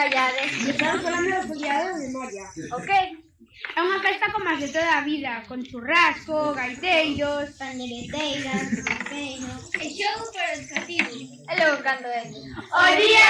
callades. Estamos falando do foliado de Moria. Ok. É unha festa como as de toda a vida, con churrasco, gaiteiros... Pandereteiras, pandereteiros... E xogo para os cativos. E logo cando é? O día